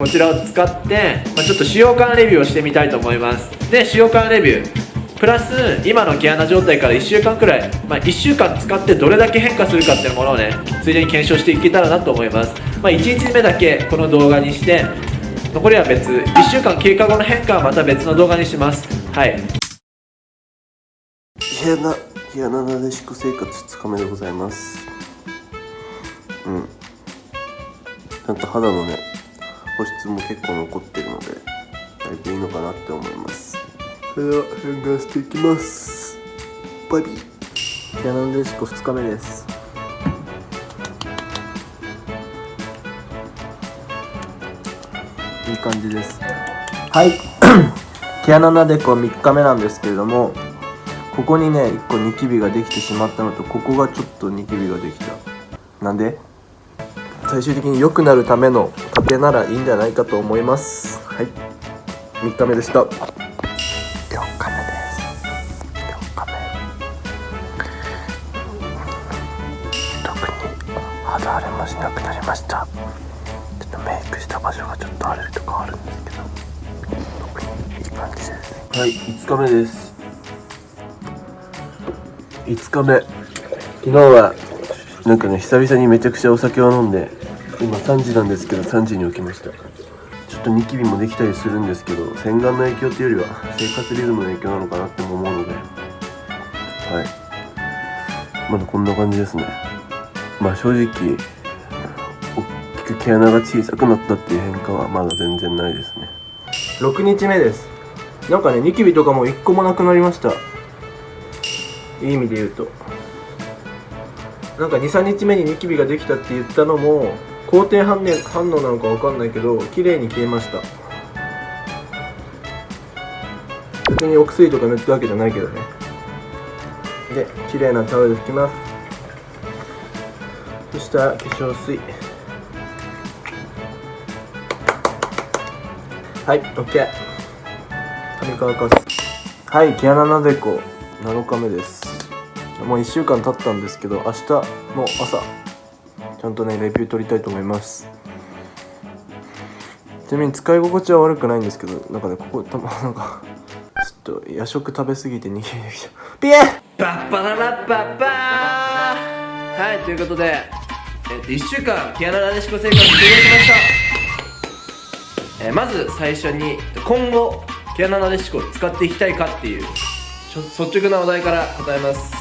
こちらを使って、まあ、ちょっと使用感レビューをしてみたいと思います。で使用感レビュー。プラス今の毛穴状態から1週間くらい、まあ、1週間使ってどれだけ変化するかっていうものをねついでに検証していけたらなと思います、まあ、1日目だけこの動画にして残りは別1週間経過後の変化はまた別の動画にします。はい。毛穴毛穴なでしこ生活2日目でございます。うん。ちゃんと肌のね保湿も結構残ってるのでだいぶいいのかなって思います。それでは変顔していきます。バイビー毛穴なでしこ2日目です。いい感じです。はい。毛穴なでこ3日目なんですけれどもここにね1個ニキビができてしまったのとここがちょっとニキビができた。なんで？最終的に良くなるための糧ならいいんじゃないかと思います。はい。3日目でした。4日目です。4日目特に肌荒れもしなくなりました。ちょっとメイクした場所がちょっと荒れるとかあるんですけど。特にいい感じですはい5日目です。5日目。昨日はなんかね久々にめちゃくちゃお酒を飲んで今3時なんですけど3時に起きました。ちょっとニキビもできたりするんですけど洗顔の影響っていうよりは生活リズムの影響なのかなって思うので。はい。まだこんな感じですね。まあ正直大きく毛穴が小さくなったっていう変化はまだ全然ないですね。6日目です。なんかねニキビとかも1個もなくなりました。いい意味で言うと。なんか23日目にニキビができたって言ったのも好転反応反応なのかわかんないけど綺麗に消えました。別にお薬とか塗ったわけじゃないけどね。で綺麗なタオルで拭きます。そしたら化粧水。はい OK 髪乾かす。はい毛穴なでこ。7日目です。もう1週間経ったんですけど明日の朝。ちゃんとねレビュー取りたいと思います。ちなみに使い心地は悪くないんですけどなんかねここたま なんかちょっと夜食食べ過ぎて逃げてきちゃうピエン!バッバララッバッバー!はいということで、えっと1週間毛穴なでしこ生活終了しました、えーまず最初に今後毛穴なでしこを使っていきたいかっていう率直な話題から答えます。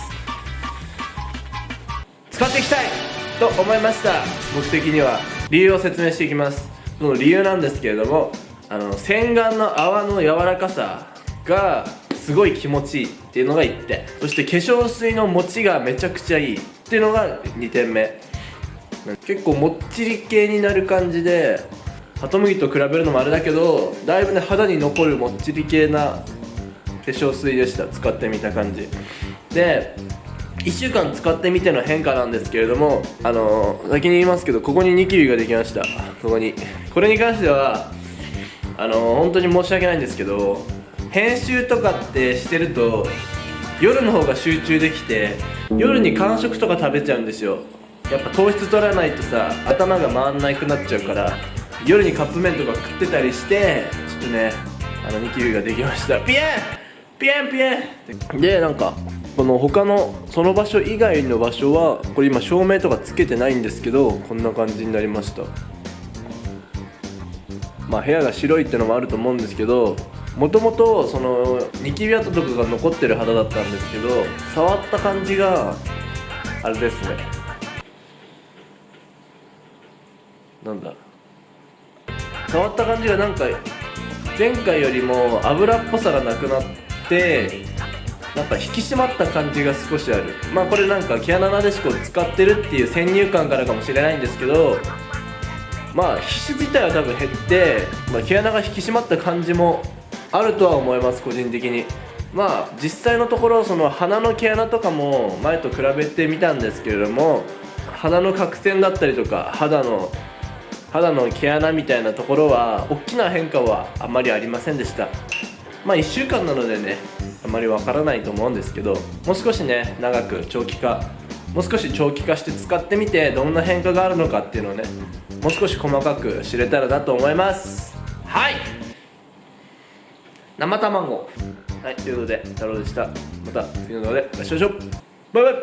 使っていきたい!と思いました。僕的には。理由を説明していきます。その理由なんですけれどもあの洗顔の泡の柔らかさがすごい気持ちいいっていうのが1点。そして化粧水の持ちがめちゃくちゃいい。っていうのが2点目。結構もっちり系になる感じでハトムギと比べるのもあれだけどだいぶね肌に残るもっちり系な化粧水でした。使ってみた感じ。で1週間使ってみての変化なんですけれどもあのー先に言いますけどここにニキビができました。ここに。これに関してはあのー本当に申し訳ないんですけど編集とかってしてると夜の方が集中できて夜に間食とか食べちゃうんですよ。やっぱ糖質取らないとさ頭が回んなくなっちゃうから夜にカップ麺とか食ってたりしてちょっとねあのニキビができました。ピエン！ピエン！ピエン！でなんかこの他のその場所以外の場所はこれ今照明とかつけてないんですけどこんな感じになりました。まあ部屋が白いってのもあると思うんですけどもともとそのニキビ跡とかが残ってる肌だったんですけど触った感じがあれですね。なんだ。触った感じがなんか前回よりも油っぽさがなくなってなんか引き締まった感じが少しある。まあこれなんか毛穴なでしこを使ってるっていう先入観からかもしれないんですけどまあ皮脂自体は多分減って、まあ、毛穴が引き締まった感じもあるとは思います個人的に。まあ実際のところその鼻の毛穴とかも前と比べてみたんですけれども鼻の角栓だったりとか肌の肌の毛穴みたいなところは大きな変化はあまりありませんでした。まあ1週間なのでねあまりわからないと思うんですけどもう少しね長く長期化もう少し長期化して使ってみてどんな変化があるのかっていうのをねもう少し細かく知れたらなと思います。はい。生卵。はいということで太郎でした。また次の動画でお会いしましょう。バイバイ